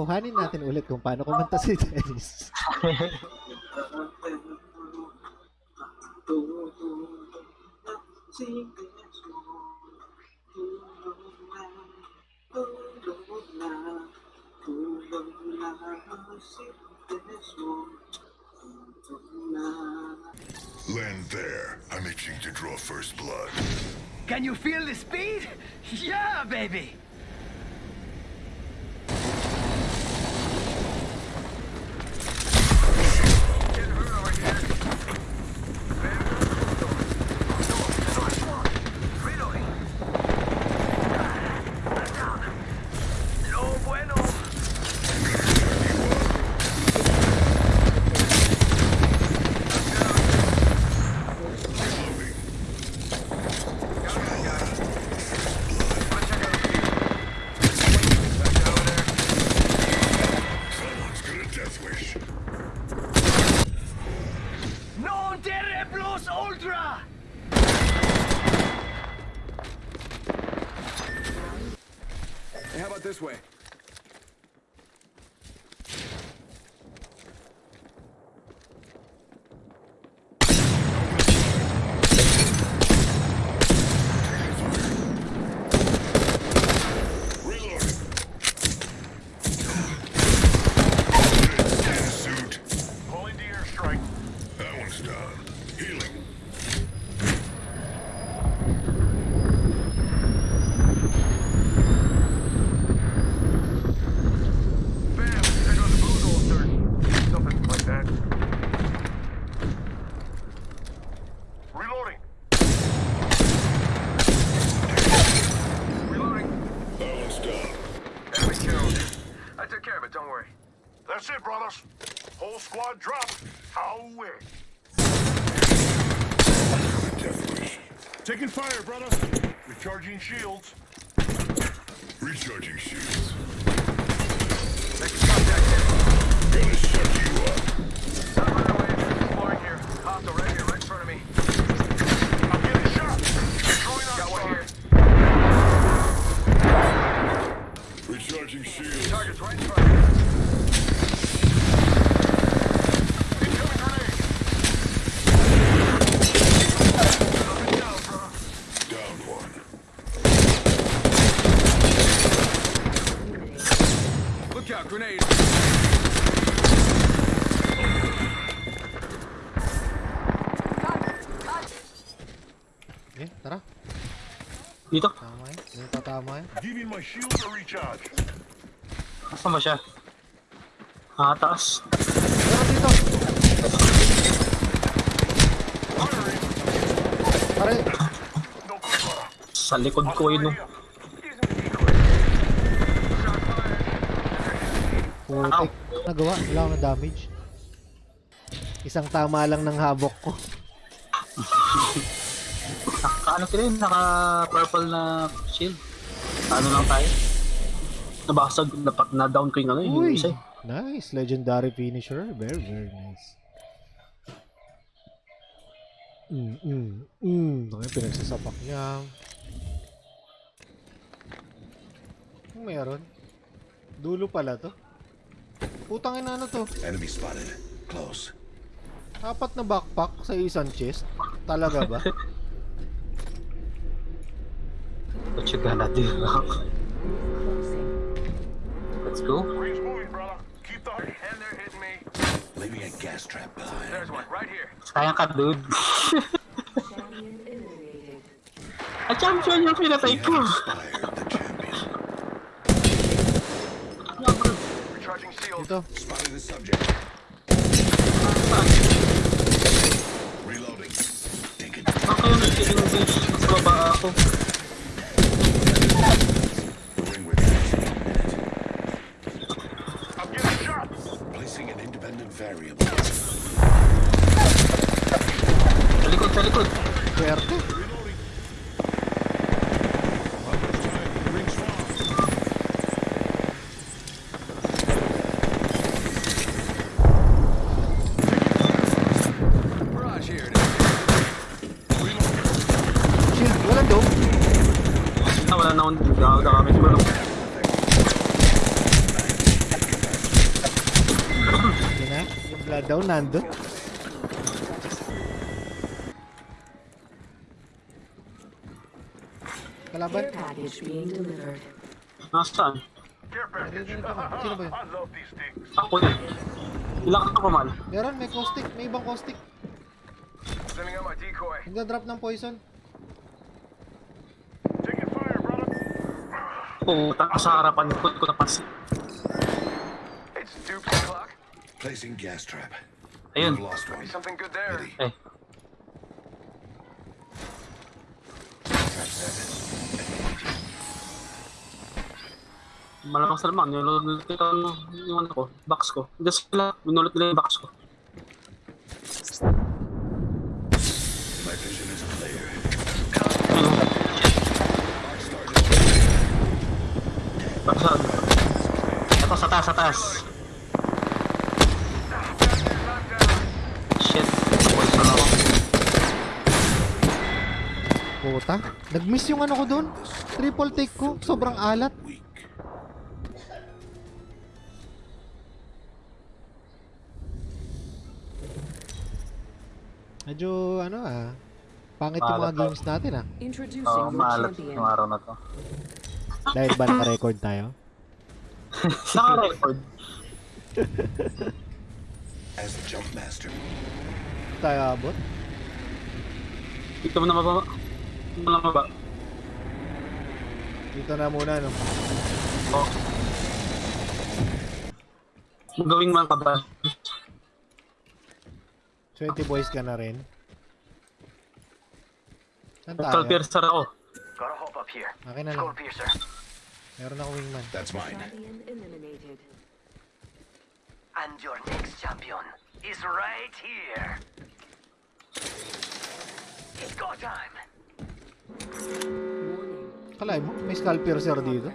kuhanin natin ulit kung paano kumanta si Dennis. Land there. I'm itching to draw first blood. Can you feel the speed? Yeah, baby! Terre ultra! Hey, how about this way? Squad dropped. A wish. Taking fire, brother. Recharging shields. Recharging shields. Next contact here. Gonna shut you up. Not right away. Exploring here. Hostile right here, Dito? Tama yan. Yung tatama yan. Giving my shields a recharge. Saan ba siya? Ah, taas. Meron dito! Pare! No. Sa likod ko yun. no. Shot fired. Putik. Nagawa. Wala akong damage. Isang tama lang ng habok ko. Ano sila yun? Naka purple na shield. Ano lang tayo? Nabasag, napak na down ko yung ano, yung isa. eh. Nice. Legendary finisher. Very, very nice. Mm, mm, mm. Ano yung pinagsasapak niya? Ano meron? Dulo pala to. Putang ina ano to? Enemy spotted. Close. Apat na backpack sa isang chest? Talaga ba? what you gonna do? Let's go. Saya a gas trap behind. yang one right here. Reloading. Kala daw nando. Kalaban? Nasaan? Sino ba yun? I love these things. Ako yun. Ilang ka kumal? Meron, may caustic. May ibang caustic. Nagda-drop ng poison. Taking fire, brother. Puta sa harapan ko ko duplicate clock. Placing gas trap. Ayun. We've lost one. Something good there. Ready. Set. malamang sa lamang. Nilulot ko yung, yung ano ko, box ko. Hindi sila, binulot nila yung box ko. My vision is clear. Ayun. Baksan. Ito, sa taas, sa taas. Shit. Poison ako. Puta. Nag-miss yung ano ko doon. Triple take ko. Sobrang alat. Medyo ano ah. Pangit yung mga games natin ah. Oo, your maalat yung araw na to. Dahil ba naka-record tayo? Naka-record. As the jump master. Tayo abot? Dito mo na mababa. Na mababa. Dito na muna no. Oh. Gawing ba? 20 boys ka na rin. Saan Skull tayo? piercer ako. Gotta hop up here. Akin na Skull lang. piercer. Meron ako wingman. That's mine. And your next champion is right here. It's go time. Kalay mo, may skull piercer dito.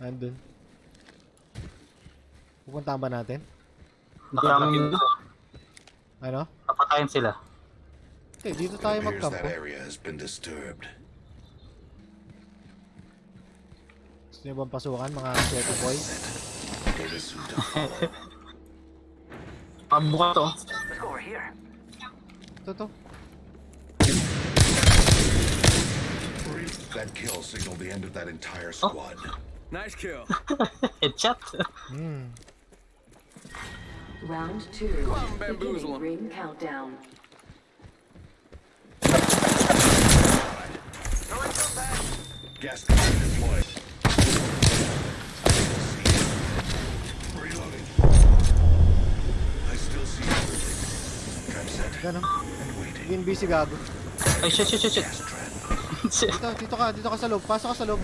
Andun. Pupuntahan ba natin? Nakalagin dito. Ano? Papatayin sila. Okay, dito tayo magkampo. area has been disturbed. Gusto niyo bang pasukan mga to follow. Pabuka to. Ito to. That kill signaled the end of that entire squad. Nice kill. Headshot. Hmm. Round two. on, bamboozle 'em. Beginning ring countdown. Gas trap deployed. Reloading. I still see everything. Trap set Gano? and waiting. Begin busy gago. Ay, shit, shit, shit, shit. Shit. Dito, dito ka, dito ka sa loob. Pasok ka sa loob.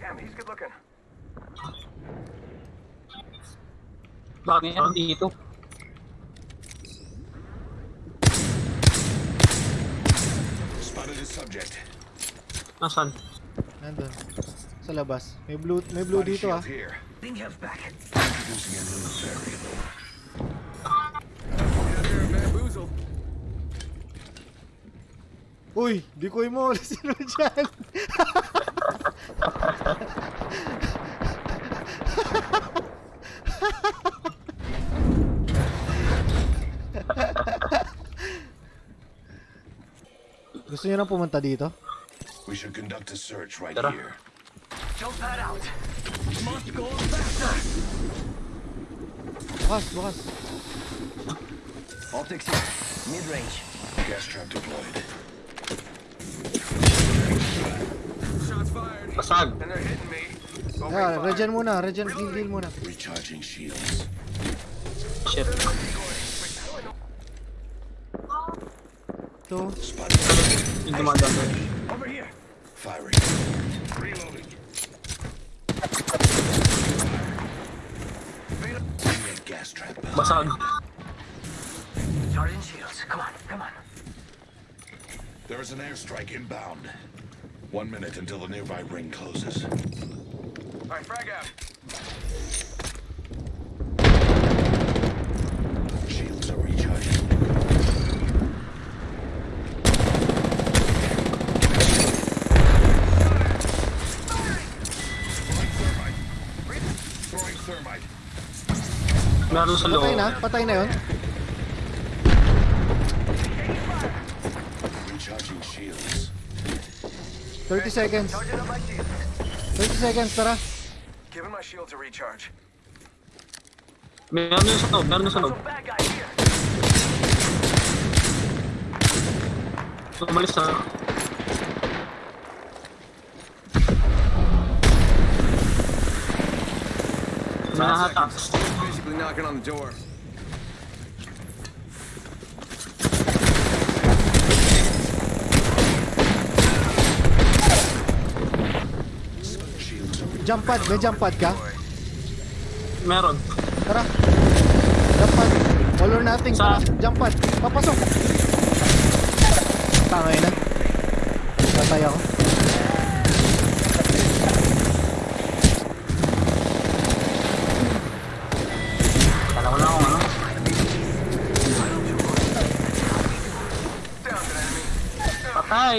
Damn, he's good looking. Bakit yan dito? Spotted a subject. Nasaan? Nandun. Sa labas. May blue, may blue dito ah. Thing health back. Introducing a new variable. Uy, di ko mo sino dyan. Gusto niyo na pumunta dito? We should conduct a search right Tara. here. Jump that out. Must go faster. Bukas, bukas. Optics here. Mid range. Gas trap deployed. Basag. And they're hitting me. Opening Yeah, regen muna, regen, heal, heal muna. Recharging shields. Shit. Ito, Spotted. Yung dumadaan. Over here. Firing. Reloading. Gas trap. Basag. Charging shields. Come on, come on. There is an airstrike inbound. One minute until the nearby ring closes. All right, frag out. Shields are recharging. Throwing thermite. Throwing thermite. Meron sa loob. Patay na? Patay na yun? 30 seconds. 30 seconds, tara. Giving my shield to recharge. May ano yung sunog, meron yung sunog. Umalis na. Manahatax. Basically knocking on the door. Jump pad, may jump pad ka? Meron. Tara. Jump pad. All or nothing, Sa- tara. Jump pad. Papasok. Tangay na. Patay ako. Kala ko na ako ano. Enemy. Patay!